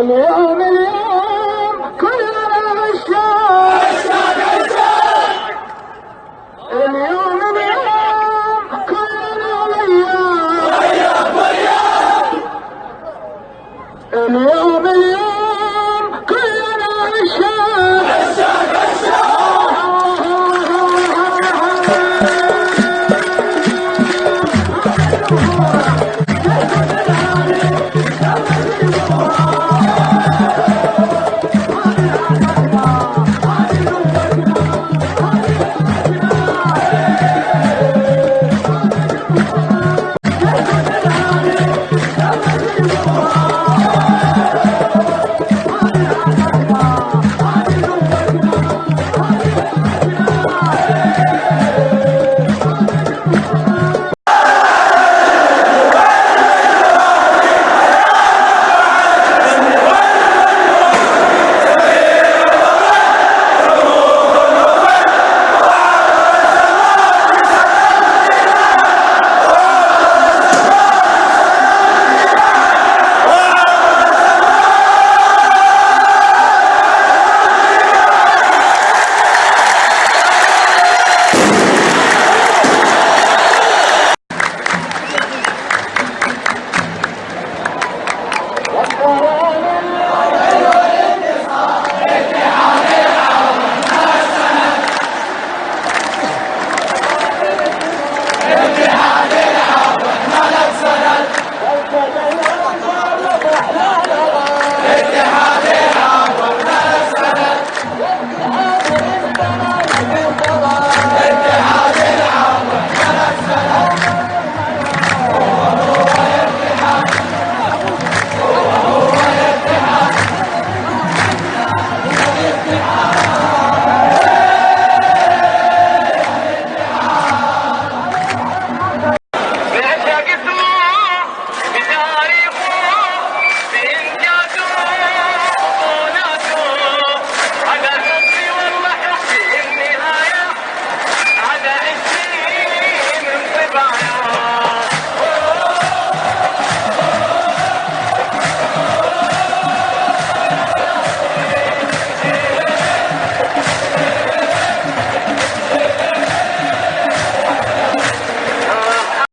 اليوم اليوم كلنا ما